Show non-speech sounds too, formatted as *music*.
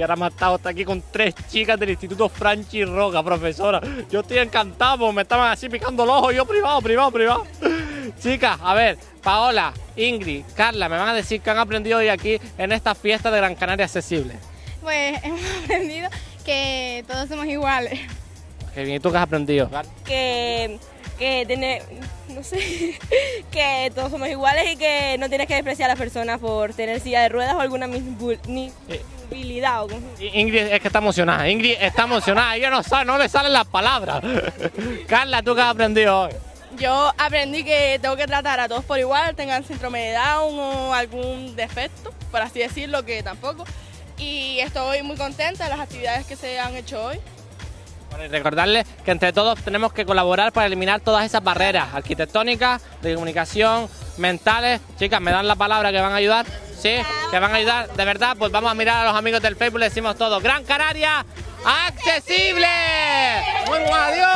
ahora me ha estado hasta aquí con tres chicas del Instituto Franchi Roca, profesora. Yo estoy encantado, me estaban así picando el ojo, yo privado, privado, privado. Chicas, a ver, Paola, Ingrid, Carla, me van a decir que han aprendido hoy aquí en esta fiesta de Gran Canaria Accesible. Pues *laughs* hemos aprendido que todos somos iguales. Qué bien, ¿y tú qué has aprendido? que, que tiene, no sé, *laughs* que todos somos iguales y que no tienes que despreciar a las personas por tener silla de ruedas o alguna como- I- Ingrid es que está emocionada, Ingrid está emocionada, ella no sabe, no le salen las palabras. *laughs* Carla, ¿tú qué has aprendido hoy? Yo aprendí que tengo que tratar a todos por igual, tengan síndrome de Down o algún defecto, por así decirlo, que tampoco. Y estoy muy contenta de las actividades que se han hecho hoy. Bueno, y recordarles que entre todos tenemos que colaborar para eliminar todas esas barreras arquitectónicas, de comunicación, mentales. Chicas, ¿me dan la palabra que van a ayudar? ¿Sí? ¿Que van a ayudar? De verdad, pues vamos a mirar a los amigos del Facebook le decimos todo. ¡Gran Canaria! ¡Accesible! ¡Muy adiós!